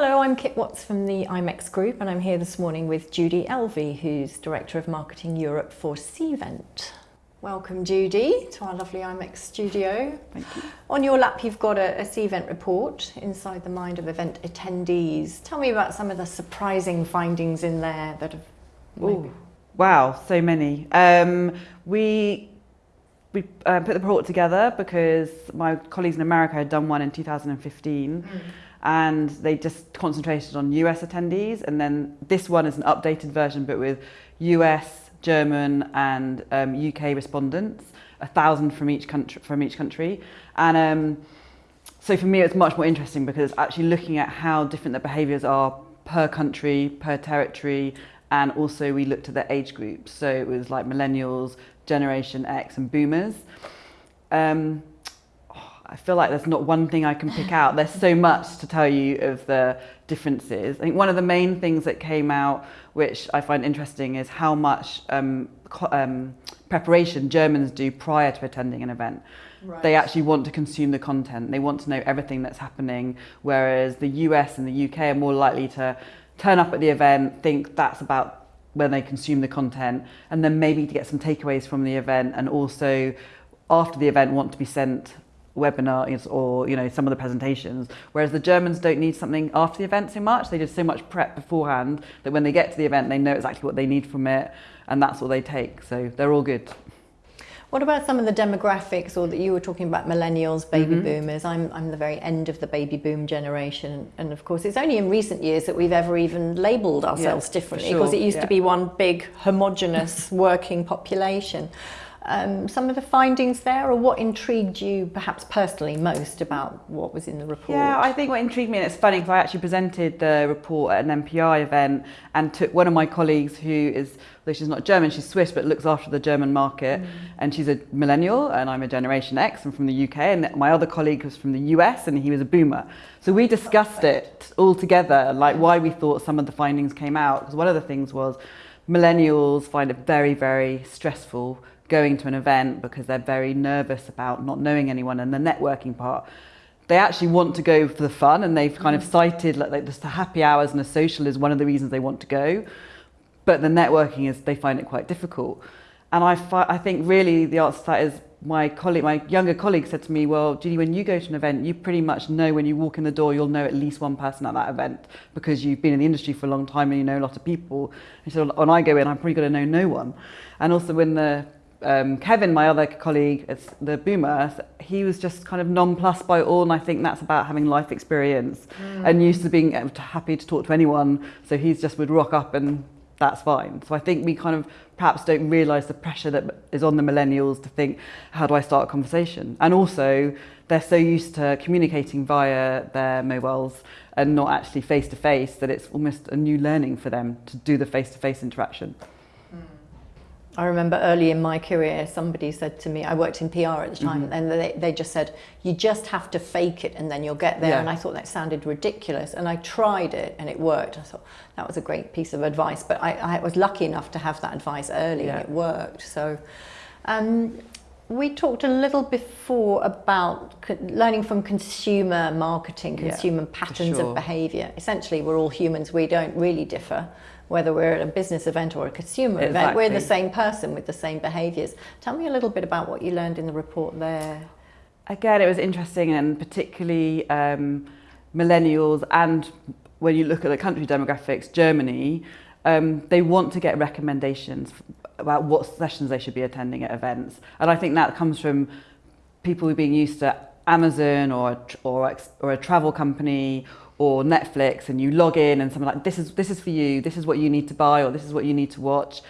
Hello, I'm Kit Watts from the IMEX Group and I'm here this morning with Judy Elvey, who's Director of Marketing Europe for Cvent. Welcome Judy to our lovely IMEX studio. Thank you. On your lap you've got a, a Cvent report, Inside the Mind of Event Attendees. Tell me about some of the surprising findings in there that have... Ooh, wow, so many. Um, we we uh, put the report together because my colleagues in America had done one in 2015. Mm and they just concentrated on US attendees. And then this one is an updated version, but with US, German, and um, UK respondents, a thousand from each country. From each country, and um, so for me, it's much more interesting because actually looking at how different the behaviours are per country, per territory, and also we looked at the age groups. So it was like millennials, Generation X, and Boomers. Um, I feel like there's not one thing I can pick out. There's so much to tell you of the differences. I think one of the main things that came out, which I find interesting, is how much um, um, preparation Germans do prior to attending an event. Right. They actually want to consume the content. They want to know everything that's happening, whereas the US and the UK are more likely to turn up at the event, think that's about when they consume the content, and then maybe to get some takeaways from the event, and also after the event want to be sent webinars or you know some of the presentations whereas the Germans don't need something after the event so much they do so much prep beforehand that when they get to the event they know exactly what they need from it and that's what they take so they're all good what about some of the demographics or that you were talking about millennials, baby mm -hmm. boomers? I'm, I'm the very end of the baby boom generation. And of course, it's only in recent years that we've ever even labelled ourselves yeah, differently because it used yeah. to be one big homogenous working population um, some of the findings there or what intrigued you perhaps personally most about what was in the report? Yeah, I think what intrigued me, and it's funny because I actually presented the report at an MPI event and took one of my colleagues who is, though she's not German, she's Swiss, but looks after the German market. Mm. And she's a millennial and I'm a Generation X and from the UK. And my other colleague was from the US and he was a boomer. So we discussed it all together, like why we thought some of the findings came out. Because one of the things was millennials find it very, very stressful going to an event because they're very nervous about not knowing anyone and the networking part. They actually want to go for the fun and they've kind of mm. cited like, like just the happy hours and a social is one of the reasons they want to go. But the networking is, they find it quite difficult. And I, I think really the answer to that is my colleague, my younger colleague said to me, well, Judy, when you go to an event, you pretty much know when you walk in the door, you'll know at least one person at that event because you've been in the industry for a long time and you know a lot of people. And so when I go in, I'm probably going to know no one. And also when the um, Kevin, my other colleague, it's the boomer, he was just kind of nonplussed by all. And I think that's about having life experience mm. and used to being happy to talk to anyone. So he's just would rock up and that's fine. So I think we kind of perhaps don't realise the pressure that is on the millennials to think, how do I start a conversation? And also, they're so used to communicating via their mobiles and not actually face to face that it's almost a new learning for them to do the face to face interaction. I remember early in my career, somebody said to me, I worked in PR at the time, mm -hmm. and they, they just said, you just have to fake it and then you'll get there. Yeah. And I thought that sounded ridiculous. And I tried it and it worked. I thought that was a great piece of advice. But I, I was lucky enough to have that advice early yeah. and it worked. So um, we talked a little before about learning from consumer marketing, consumer yeah, patterns sure. of behavior. Essentially, we're all humans. We don't really differ whether we're at a business event or a consumer exactly. event, we're the same person with the same behaviours. Tell me a little bit about what you learned in the report there. Again, it was interesting and particularly um, millennials and when you look at the country demographics, Germany, um, they want to get recommendations about what sessions they should be attending at events. And I think that comes from people being used to Amazon or, or, or a travel company or Netflix and you log in and something like this is this is for you. This is what you need to buy or this is what you need to watch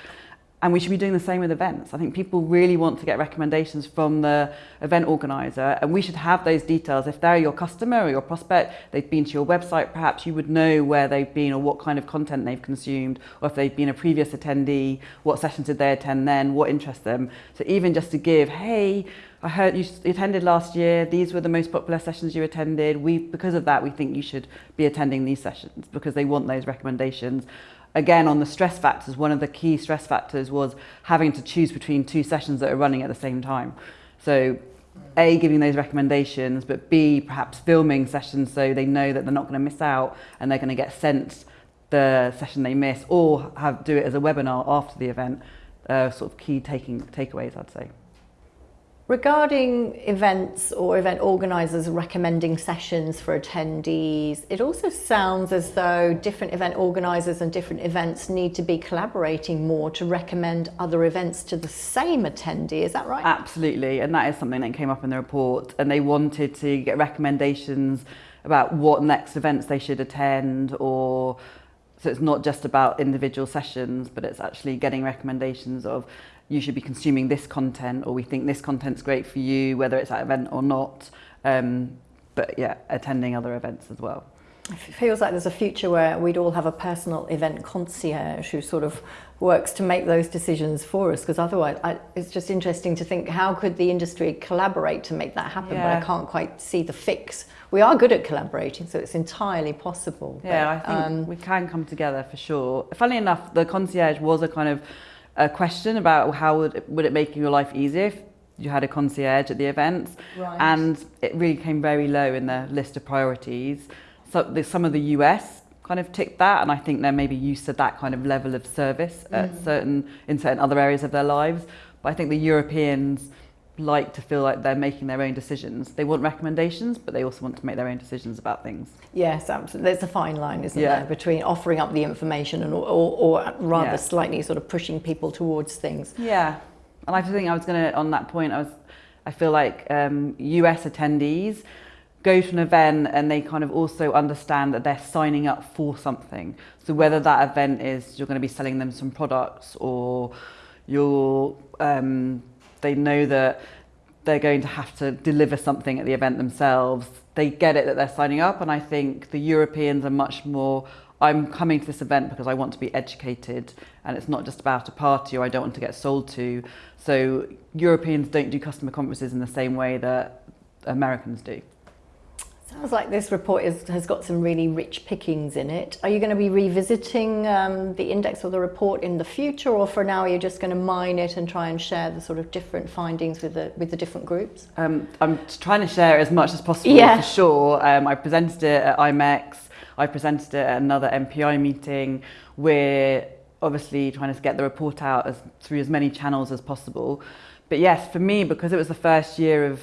and we should be doing the same with events. I think people really want to get recommendations from the event organizer and we should have those details. If they're your customer or your prospect, they've been to your website, perhaps you would know where they've been or what kind of content they've consumed, or if they've been a previous attendee, what sessions did they attend then, what interests them. So even just to give, hey, I heard you attended last year, these were the most popular sessions you attended. We, because of that, we think you should be attending these sessions because they want those recommendations. Again, on the stress factors, one of the key stress factors was having to choose between two sessions that are running at the same time. So A, giving those recommendations, but B, perhaps filming sessions so they know that they're not going to miss out and they're going to get sent the session they miss or have do it as a webinar after the event. Uh, sort of key taking takeaways, I'd say. Regarding events or event organisers recommending sessions for attendees, it also sounds as though different event organisers and different events need to be collaborating more to recommend other events to the same attendee. Is that right? Absolutely, and that is something that came up in the report. And they wanted to get recommendations about what next events they should attend or so it's not just about individual sessions, but it's actually getting recommendations of you should be consuming this content or we think this content's great for you, whether it's at event or not. Um, but yeah, attending other events as well. It feels like there's a future where we'd all have a personal event concierge who sort of works to make those decisions for us because otherwise I, it's just interesting to think how could the industry collaborate to make that happen yeah. but I can't quite see the fix. We are good at collaborating so it's entirely possible. Yeah, but, I think um, we can come together for sure. Funnily enough, the concierge was a kind of a question about how would it, would it make your life easier if you had a concierge at the events right. and it really came very low in the list of priorities so the, some of the US kind of ticked that and I think they're maybe used to that kind of level of service mm. at certain in certain other areas of their lives but I think the Europeans like to feel like they're making their own decisions. They want recommendations, but they also want to make their own decisions about things. Yes, absolutely. There's a fine line, isn't yeah. there, between offering up the information and or, or, or rather yeah. slightly sort of pushing people towards things. Yeah, and I think I was going to on that point. I was, I feel like um, US attendees go to an event and they kind of also understand that they're signing up for something. So whether that event is you're going to be selling them some products or you're um, they know that they're going to have to deliver something at the event themselves. They get it that they're signing up, and I think the Europeans are much more. I'm coming to this event because I want to be educated, and it's not just about a party or I don't want to get sold to. So Europeans don't do customer conferences in the same way that Americans do. Sounds like this report is, has got some really rich pickings in it. Are you going to be revisiting um, the index or the report in the future, or for now are you're just going to mine it and try and share the sort of different findings with the with the different groups? Um, I'm trying to share as much as possible yeah. for sure. Um, I presented it at IMEX. I presented it at another MPI meeting. We're obviously trying to get the report out as through as many channels as possible. But yes, for me, because it was the first year of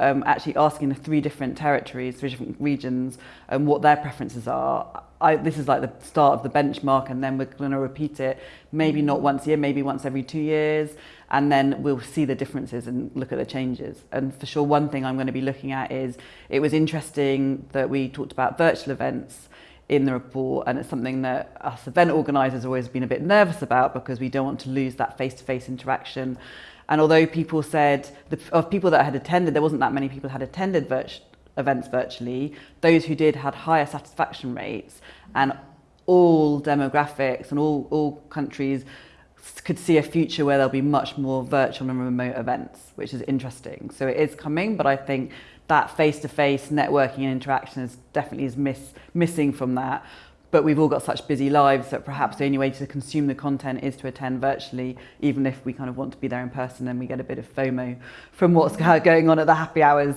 um, actually asking the three different territories, three different regions, and um, what their preferences are. I, this is like the start of the benchmark, and then we're going to repeat it, maybe not once a year, maybe once every two years, and then we'll see the differences and look at the changes. And for sure, one thing I'm going to be looking at is it was interesting that we talked about virtual events in the report and it's something that us event organisers always been a bit nervous about because we don't want to lose that face-to-face -face interaction and although people said, the, of people that had attended, there wasn't that many people had attended events virtually, those who did had higher satisfaction rates and all demographics and all, all countries could see a future where there'll be much more virtual and remote events, which is interesting. So it is coming, but I think that face-to-face -face networking and interaction is definitely is miss, missing from that but we've all got such busy lives that perhaps the only way to consume the content is to attend virtually, even if we kind of want to be there in person and we get a bit of FOMO from what's going on at the happy hours.